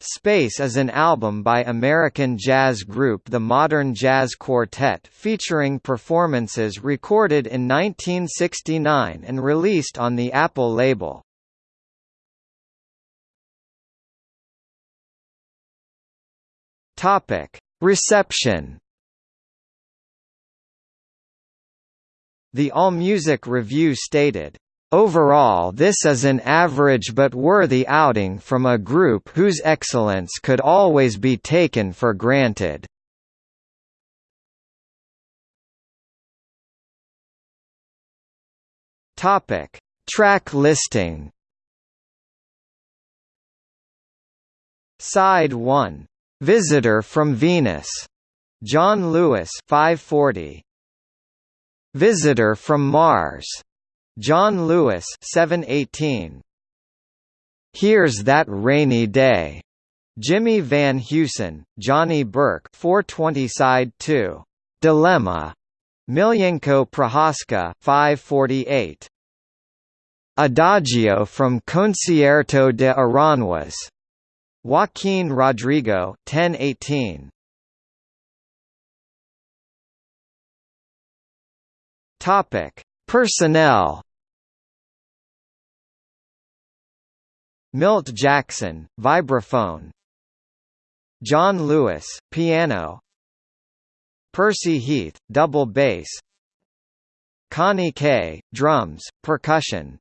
Space is an album by American jazz group The Modern Jazz Quartet featuring performances recorded in 1969 and released on the Apple label. Reception The AllMusic review stated, Overall this is an average but worthy outing from a group whose excellence could always be taken for granted. Topic: Track listing. Side 1. Visitor from Venus. John Lewis 540. Visitor from Mars. John Lewis 718. Here's That Rainy Day. Jimmy Van Heusen, Johnny Burke 420 side 2. Dilemma. Miljenko Prohaska 548. Adagio from Concierto de Aranjuez. Joaquin Rodrigo 1018. Topic: Personnel Milt Jackson, vibraphone. John Lewis, piano. Percy Heath, double bass. Connie Kay, drums, percussion